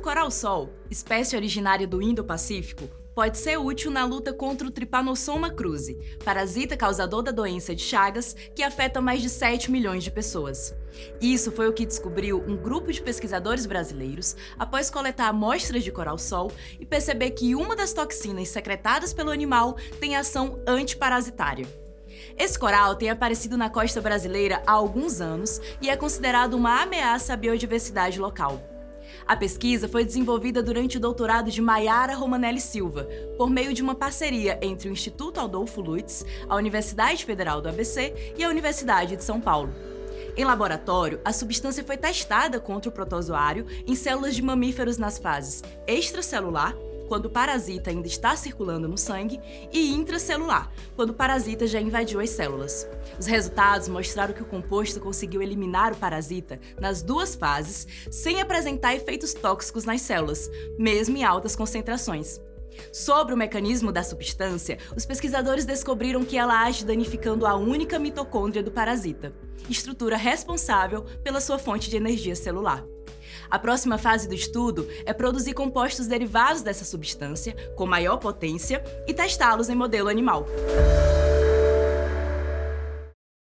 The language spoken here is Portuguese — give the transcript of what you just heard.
coral-sol, espécie originária do Indo-Pacífico, pode ser útil na luta contra o Trypanosoma cruzi, parasita causador da doença de Chagas que afeta mais de 7 milhões de pessoas. Isso foi o que descobriu um grupo de pesquisadores brasileiros após coletar amostras de coral-sol e perceber que uma das toxinas secretadas pelo animal tem ação antiparasitária. Esse coral tem aparecido na costa brasileira há alguns anos e é considerado uma ameaça à biodiversidade local. A pesquisa foi desenvolvida durante o doutorado de Maiara Romanelli Silva, por meio de uma parceria entre o Instituto Adolfo Lutz, a Universidade Federal do ABC e a Universidade de São Paulo. Em laboratório, a substância foi testada contra o protozoário em células de mamíferos nas fases extracelular, quando o parasita ainda está circulando no sangue, e intracelular, quando o parasita já invadiu as células. Os resultados mostraram que o composto conseguiu eliminar o parasita nas duas fases, sem apresentar efeitos tóxicos nas células, mesmo em altas concentrações. Sobre o mecanismo da substância, os pesquisadores descobriram que ela age danificando a única mitocôndria do parasita, estrutura responsável pela sua fonte de energia celular. A próxima fase do estudo é produzir compostos derivados dessa substância, com maior potência, e testá-los em modelo animal.